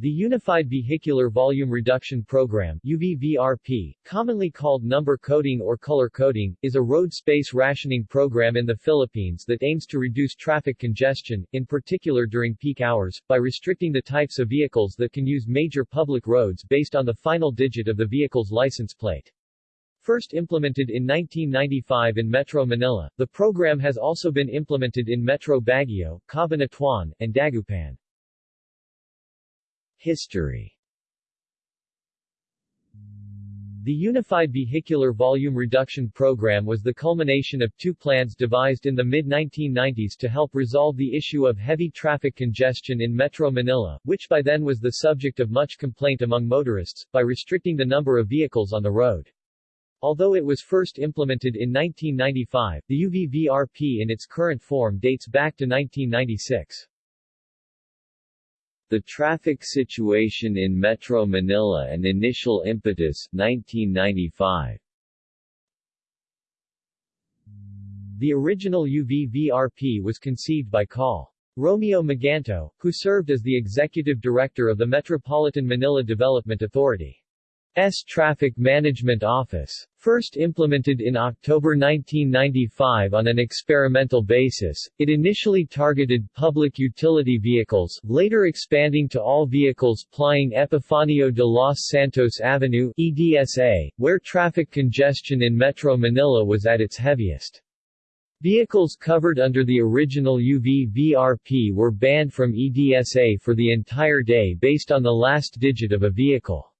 The Unified Vehicular Volume Reduction Program UVVRP, commonly called number coding or color coding, is a road space rationing program in the Philippines that aims to reduce traffic congestion, in particular during peak hours, by restricting the types of vehicles that can use major public roads based on the final digit of the vehicle's license plate. First implemented in 1995 in Metro Manila, the program has also been implemented in Metro Baguio, Cabanatuan, and Dagupan. History The Unified Vehicular Volume Reduction Program was the culmination of two plans devised in the mid-1990s to help resolve the issue of heavy traffic congestion in Metro Manila, which by then was the subject of much complaint among motorists, by restricting the number of vehicles on the road. Although it was first implemented in 1995, the UVVRP in its current form dates back to 1996. The traffic situation in Metro Manila and initial impetus 1995. The original UVVRP was conceived by Col. Romeo Maganto, who served as the executive director of the Metropolitan Manila Development Authority. S Traffic Management Office. First implemented in October 1995 on an experimental basis, it initially targeted public utility vehicles, later expanding to all vehicles plying Epifanio de los Santos Avenue EDSA, where traffic congestion in Metro Manila was at its heaviest. Vehicles covered under the original UV-VRP were banned from EDSA for the entire day based on the last digit of a vehicle.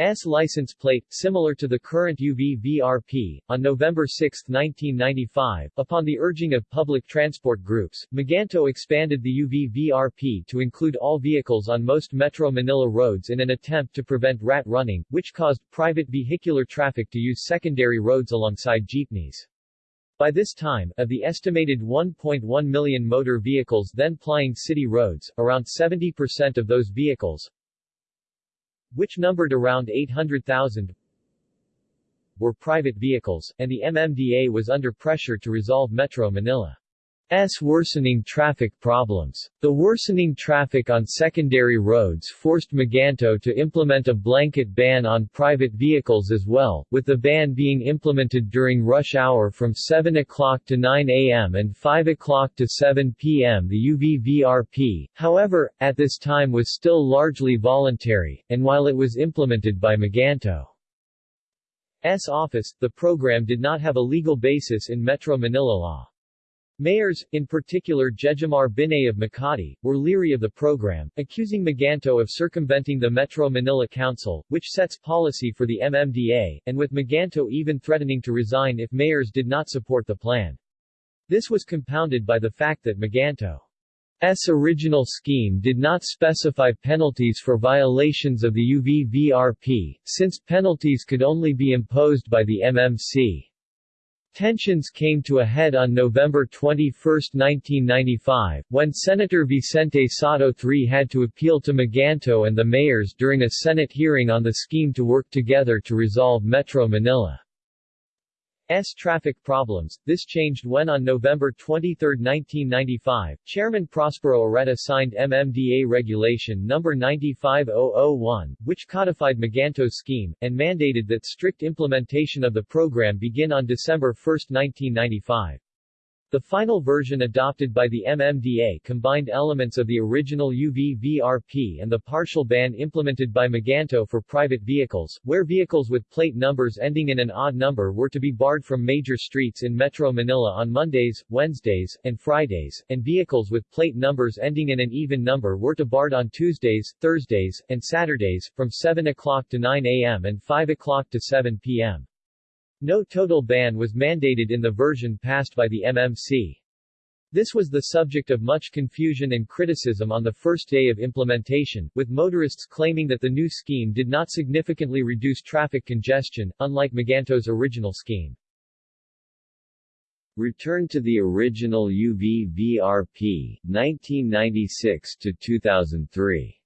S license plate, similar to the current UV-VRP. On November 6, 1995, upon the urging of public transport groups, Maganto expanded the UV-VRP to include all vehicles on most Metro Manila roads in an attempt to prevent rat running, which caused private vehicular traffic to use secondary roads alongside jeepneys. By this time, of the estimated 1.1 million motor vehicles then plying city roads, around 70% of those vehicles, which numbered around 800,000, were private vehicles, and the MMDA was under pressure to resolve Metro Manila. S worsening traffic problems. The worsening traffic on secondary roads forced Maganto to implement a blanket ban on private vehicles as well, with the ban being implemented during rush hour from 7 o'clock to 9 a.m. and 5 o'clock to 7 p.m. The UVVRP, however, at this time was still largely voluntary, and while it was implemented by Maganto's office, the program did not have a legal basis in Metro Manila law. Mayors, in particular Jejomar Binay of Makati, were leery of the program, accusing Maganto of circumventing the Metro Manila Council, which sets policy for the MMDA, and with Maganto even threatening to resign if mayors did not support the plan. This was compounded by the fact that Maganto's original scheme did not specify penalties for violations of the UVVRP, since penalties could only be imposed by the MMC. Tensions came to a head on November 21, 1995, when Senator Vicente Sotto III had to appeal to Maganto and the mayors during a Senate hearing on the scheme to work together to resolve Metro Manila. S traffic problems. This changed when on November 23, 1995, Chairman Prospero Oreta signed MMDA Regulation No. 95001, which codified Maganto's scheme, and mandated that strict implementation of the program begin on December 1, 1995. The final version adopted by the MMDA combined elements of the original UV-VRP and the partial ban implemented by Maganto for private vehicles, where vehicles with plate numbers ending in an odd number were to be barred from major streets in Metro Manila on Mondays, Wednesdays, and Fridays, and vehicles with plate numbers ending in an even number were to be barred on Tuesdays, Thursdays, and Saturdays, from 7 o'clock to 9 a.m. and 5 o'clock to 7 p.m. No total ban was mandated in the version passed by the MMC. This was the subject of much confusion and criticism on the first day of implementation, with motorists claiming that the new scheme did not significantly reduce traffic congestion, unlike Maganto's original scheme. Return to the original UV-VRP, 1996 to 2003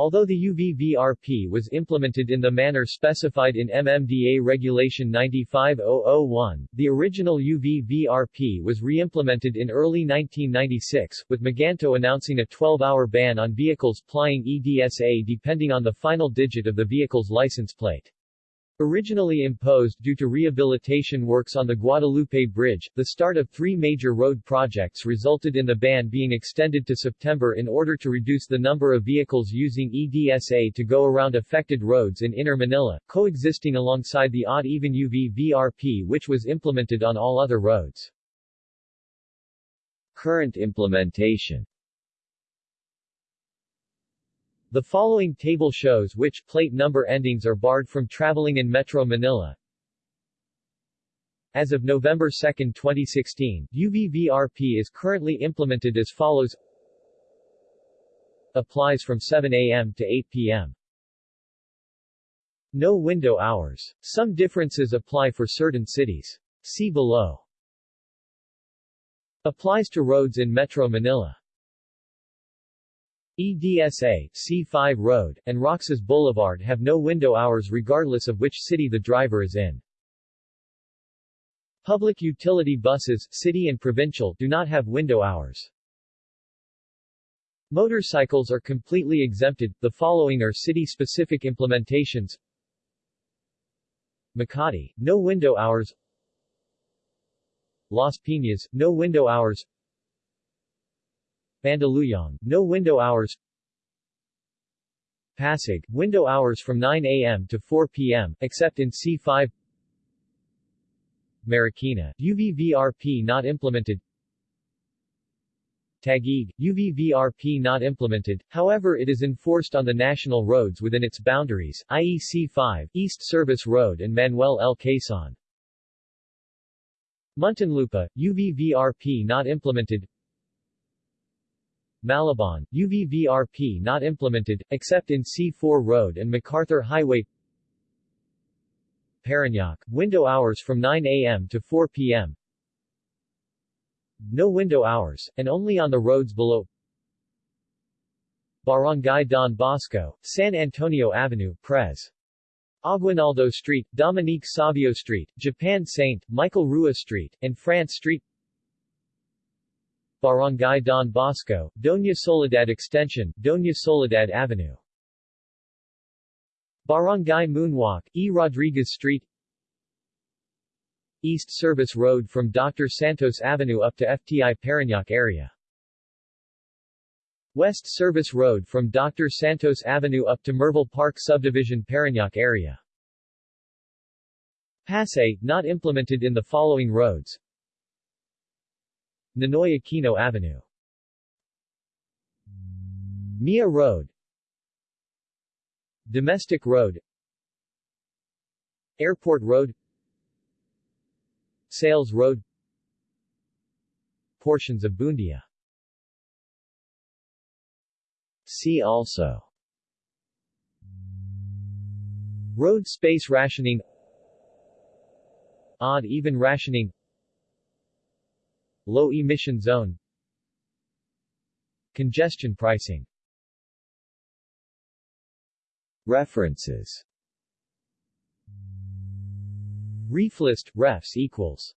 Although the UVVRP was implemented in the manner specified in MMDA Regulation 95001, the original UVVRP was re-implemented in early 1996, with Maganto announcing a 12-hour ban on vehicles plying EDSA depending on the final digit of the vehicle's license plate. Originally imposed due to rehabilitation works on the Guadalupe Bridge, the start of three major road projects resulted in the ban being extended to September in order to reduce the number of vehicles using EDSA to go around affected roads in Inner Manila, coexisting alongside the odd-even UV VRP which was implemented on all other roads. Current implementation the following table shows which plate number endings are barred from traveling in Metro Manila. As of November 2, 2016, UVVRP is currently implemented as follows Applies from 7 a.m. to 8 p.m. No window hours. Some differences apply for certain cities. See below. Applies to roads in Metro Manila. EDSA, C5 Road, and Roxas Boulevard have no window hours regardless of which city the driver is in. Public utility buses, city and provincial, do not have window hours. Motorcycles are completely exempted, the following are city-specific implementations Makati, no window hours Las Piñas, no window hours Mandaluyong, no window hours Pasig, window hours from 9 a.m. to 4 p.m., except in C5 Marikina, UVVRP not implemented Taguig, UVVRP not implemented, however it is enforced on the national roads within its boundaries, i.e. C5, East Service Road and Manuel L. Quezon. Muntinlupa, UVVRP not implemented Malabon, UVVRP not implemented, except in C4 Road and MacArthur Highway Parañaque, window hours from 9 a.m. to 4 p.m. No window hours, and only on the roads below Barangay Don Bosco, San Antonio Avenue, Pres. Aguinaldo Street, Dominique Savio Street, Japan St. Michael Rua Street, and France Street Barangay Don Bosco, Doña Soledad Extension, Doña Soledad Avenue. Barangay Moonwalk, E. Rodriguez Street East Service Road from Dr. Santos Avenue up to FTI Parañaque area. West Service Road from Dr. Santos Avenue up to Merville Park Subdivision Parañaque area. Pasay, not implemented in the following roads Ninoy Aquino Avenue. Mia Road. Domestic Road. Airport Road. Sales Road. Portions of Buendia See also. Road space rationing. Odd-even rationing Low emission zone. Congestion pricing. References. Reflist, refs equals